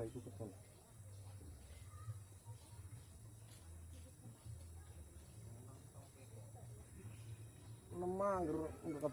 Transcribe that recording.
memang untuk lemah nggak